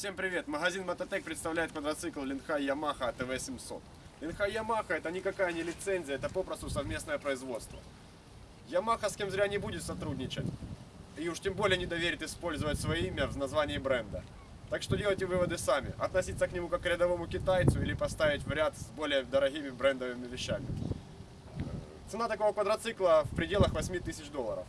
Всем привет! Магазин Мототек представляет квадроцикл Линхай Yamaha ТВ-700. Линхай Yamaha это никакая не лицензия, это попросту совместное производство. Yamaha с кем зря не будет сотрудничать. И уж тем более не доверит использовать свое имя в названии бренда. Так что делайте выводы сами. Относиться к нему как к рядовому китайцу или поставить в ряд с более дорогими брендовыми вещами. Цена такого квадроцикла в пределах 8 тысяч долларов.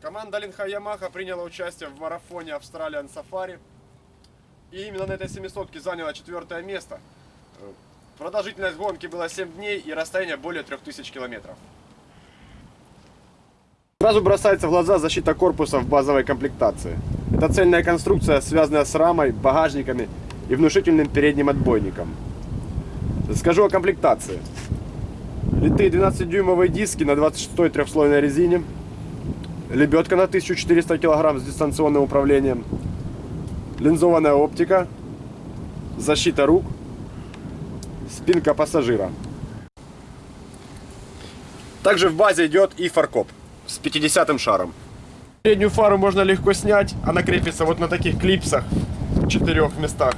Команда Линха Ямаха приняла участие в марафоне Australian Safari. И именно на этой 700 заняла четвертое место. Э, Продолжительность гонки была 7 дней и расстояние более 3000 километров. Сразу бросается в глаза защита корпуса в базовой комплектации. Это цельная конструкция, связанная с рамой, багажниками и внушительным передним отбойником. Скажу о комплектации. Литые 12-дюймовые диски на 26-й трехслойной резине. Лебедка на 1400 кг с дистанционным управлением. Линзованная оптика. Защита рук. Спинка пассажира. Также в базе идет и фаркоп с 50 шаром. Переднюю фару можно легко снять. Она крепится вот на таких клипсах в четырех местах.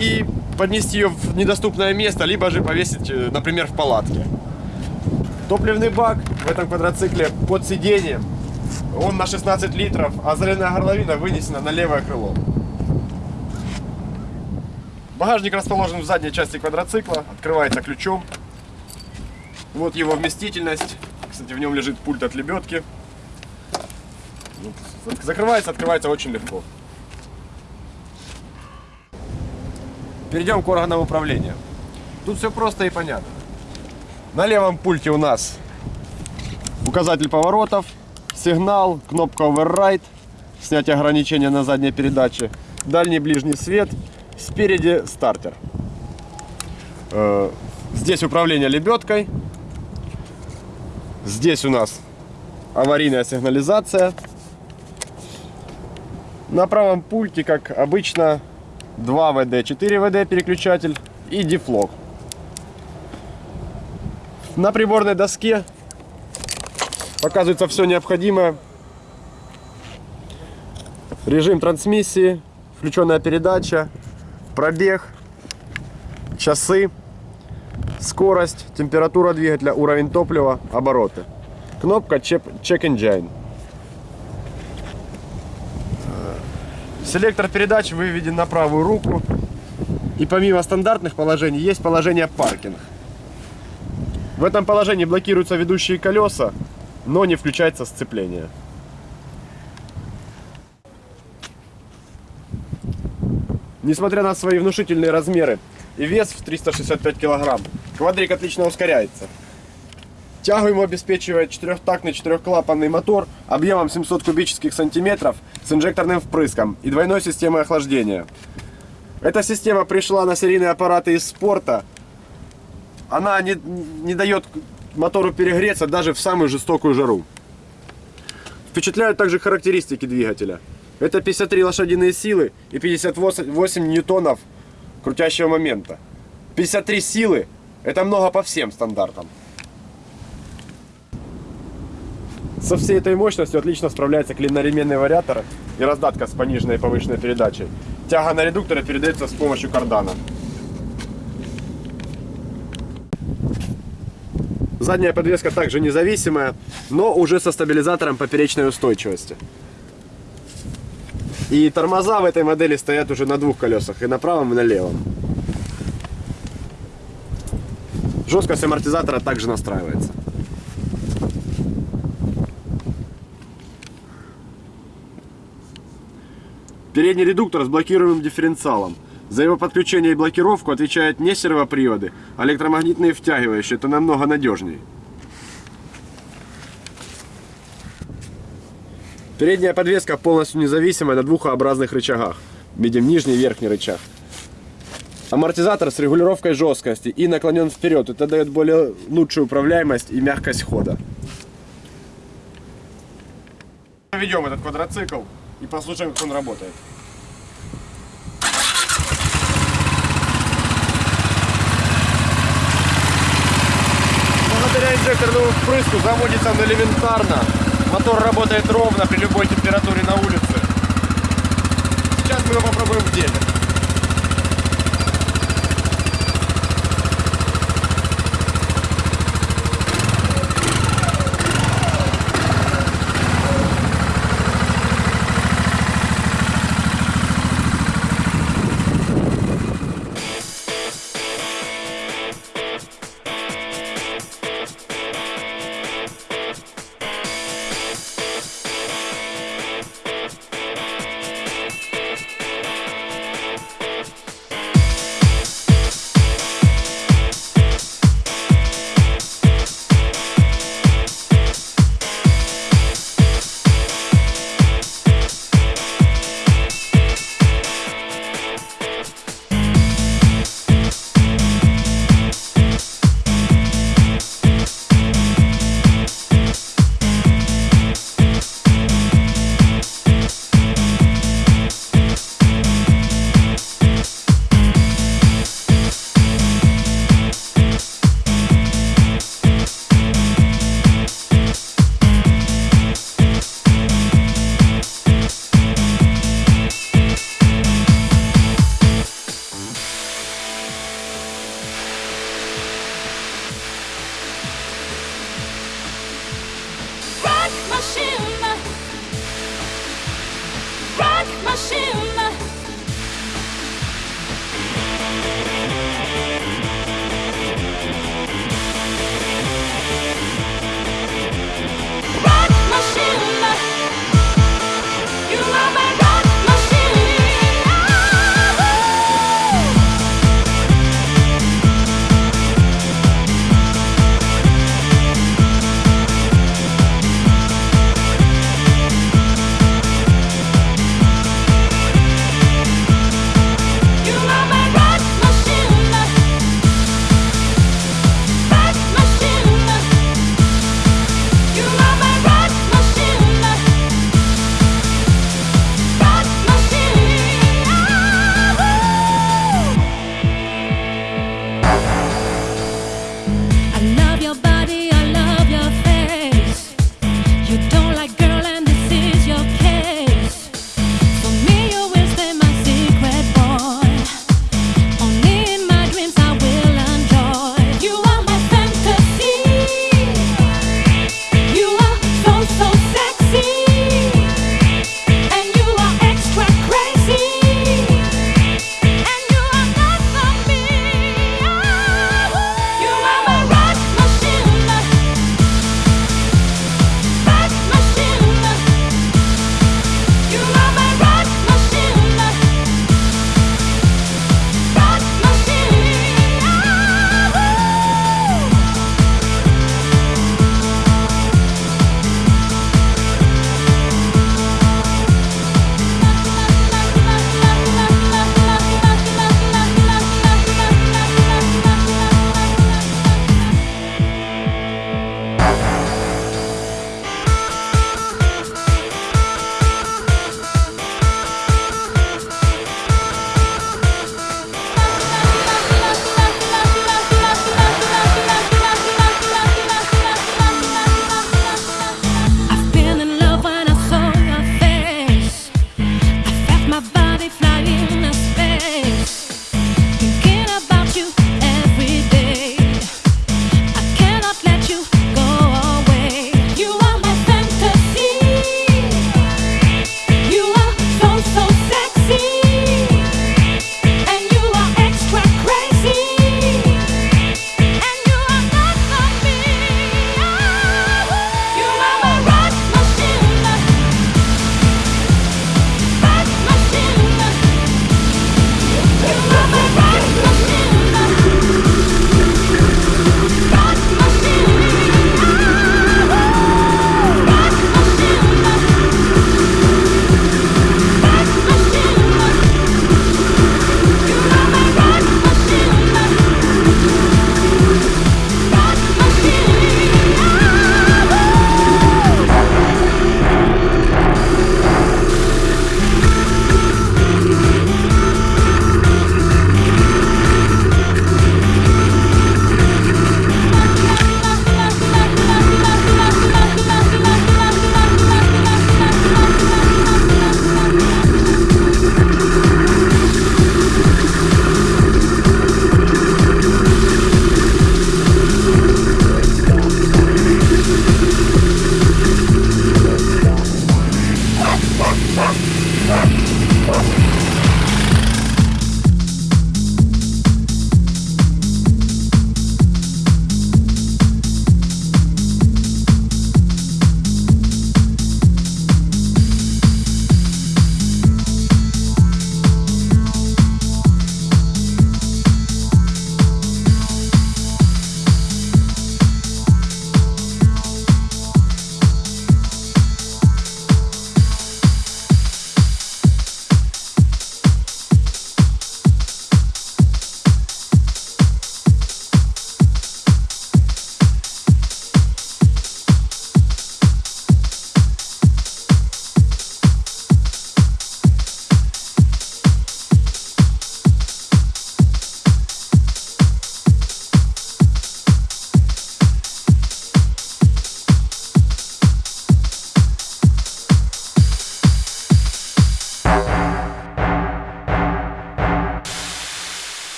И поднести ее в недоступное место, либо же повесить, э, например, в палатке. Топливный бак в этом квадроцикле под сиденьем. Он на 16 литров, а заливная горловина вынесена на левое крыло. Багажник расположен в задней части квадроцикла, открывается ключом. Вот его вместительность. Кстати, в нем лежит пульт от лебедки. Закрывается, открывается очень легко. Перейдем к органам управления. Тут все просто и понятно. На левом пульте у нас указатель поворотов, сигнал, кнопка Override, снятие ограничения на задней передаче, дальний ближний свет, спереди стартер. Э, Здесь управление лебедкой. Здесь у нас аварийная сигнализация. На правом пульте, как обычно, 2 ВД, 4 ВД переключатель и дефлог. На приборной доске показывается все необходимое. Режим трансмиссии, включенная передача, пробег, часы, скорость, температура двигателя, уровень топлива, обороты. Кнопка Check Engine. Селектор передач выведен на правую руку. И помимо стандартных положений есть положение паркинг. В этом положении блокируются ведущие колеса, но не включается сцепление. Несмотря на свои внушительные размеры и вес в 365 кг, квадрик отлично ускоряется. Тягу ему обеспечивает четырехтактный четырехклапанный мотор объемом 700 кубических сантиметров с инжекторным впрыском и двойной системой охлаждения. Эта система пришла на серийные аппараты из спорта. Она не, не дает мотору перегреться даже в самую жестокую жару. Впечатляют также характеристики двигателя. Это 53 лошадиные силы и 58 ньютонов крутящего момента. 53 силы – это много по всем стандартам. Со всей этой мощностью отлично справляется клиноременный вариатор и раздатка с пониженной и повышенной передачей. Тяга на редукторе передается с помощью кардана. Задняя подвеска также независимая, но уже со стабилизатором поперечной устойчивости. И тормоза в этой модели стоят уже на двух колесах, и на правом, и на левом. Жесткость амортизатора также настраивается. Передний редуктор с блокируемым дифференциалом. За его подключение и блокировку отвечают не сервоприводы, а электромагнитные втягивающие. Это намного надежнее. Передняя подвеска полностью независимая на двух образных рычагах. Видим нижний и верхний рычаг. Амортизатор с регулировкой жесткости и наклонен вперед. Это дает более лучшую управляемость и мягкость хода. Ведем этот квадроцикл и послушаем, как он работает. Благодаря инжекторному впрыску заводится он элементарно. Мотор работает ровно при любой температуре на улице. Сейчас мы его попробуем в деле.